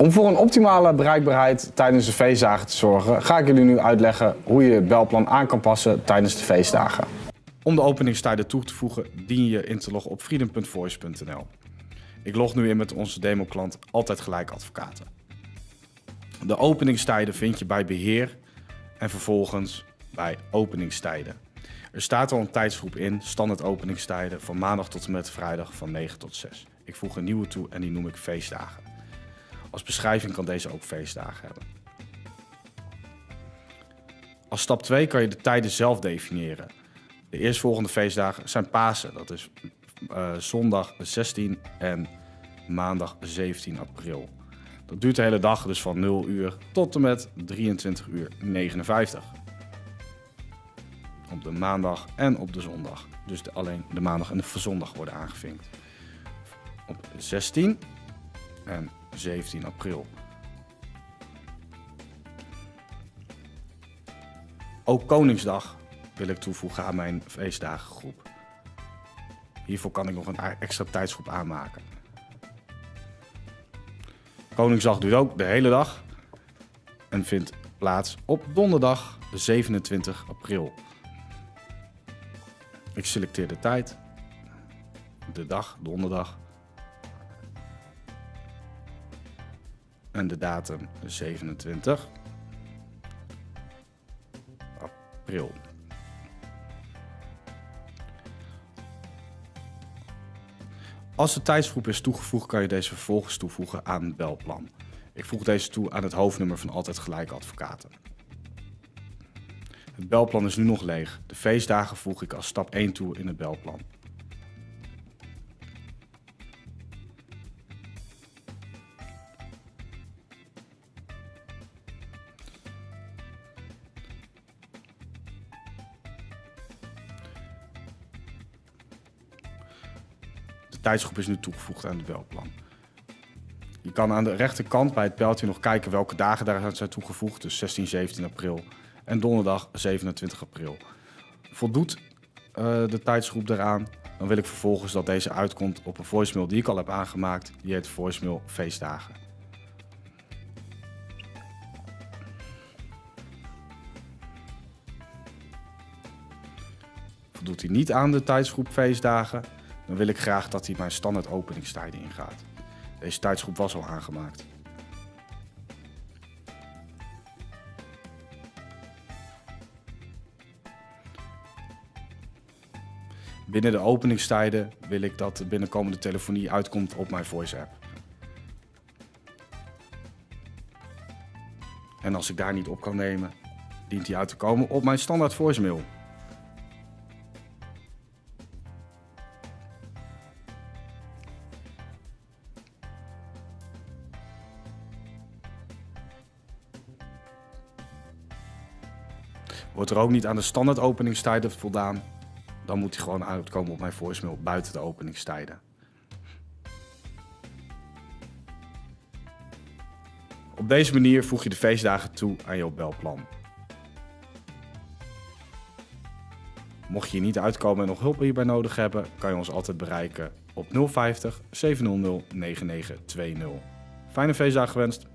Om voor een optimale bereikbaarheid tijdens de feestdagen te zorgen, ga ik jullie nu uitleggen hoe je het belplan aan kan passen tijdens de feestdagen. Om de openingstijden toe te voegen, dien je in te loggen op freedom.voice.nl. Ik log nu in met onze demoklant Altijd Gelijk Advocaten. De openingstijden vind je bij beheer en vervolgens bij openingstijden. Er staat al een tijdsgroep in, standaard openingstijden, van maandag tot en met vrijdag van 9 tot 6. Ik voeg een nieuwe toe en die noem ik feestdagen. Als beschrijving kan deze ook feestdagen hebben. Als stap 2 kan je de tijden zelf definiëren. De eerstvolgende feestdagen zijn Pasen, dat is uh, zondag 16 en maandag 17 april. Dat duurt de hele dag, dus van 0 uur tot en met 23 uur 59. Op de maandag en op de zondag. Dus de, alleen de maandag en de zondag worden aangevinkt. Op 16 en 17 april. Ook Koningsdag wil ik toevoegen aan mijn feestdagengroep. Hiervoor kan ik nog een extra tijdsgroep aanmaken. Koningsdag duurt ook de hele dag en vindt plaats op donderdag 27 april. Ik selecteer de tijd, de dag, donderdag en de datum 27 april. Als de tijdsgroep is toegevoegd, kan je deze vervolgens toevoegen aan het belplan. Ik voeg deze toe aan het hoofdnummer van Altijd Gelijk Advocaten. Het belplan is nu nog leeg. De feestdagen voeg ik als stap 1 toe in het belplan. Tijdsgroep is nu toegevoegd aan het belplan. Je kan aan de rechterkant bij het pijltje nog kijken welke dagen daar zijn toegevoegd. Dus 16, 17 april en donderdag 27 april. Voldoet uh, de tijdsgroep daaraan, dan wil ik vervolgens dat deze uitkomt op een voicemail die ik al heb aangemaakt. Die heet voicemail feestdagen. Voldoet hij niet aan de tijdsgroep feestdagen, dan wil ik graag dat hij mijn standaard openingstijden ingaat. Deze tijdsgroep was al aangemaakt. Binnen de openingstijden wil ik dat de binnenkomende telefonie uitkomt op mijn voice app. En als ik daar niet op kan nemen, dient die uit te komen op mijn standaard voicemail. Wordt er ook niet aan de standaard openingstijden voldaan, dan moet hij gewoon uitkomen op mijn voicemail buiten de openingstijden. Op deze manier voeg je de feestdagen toe aan je belplan. Mocht je hier niet uitkomen en nog hulp hierbij nodig hebben, kan je ons altijd bereiken op 050 700 9920. Fijne feestdagen gewenst!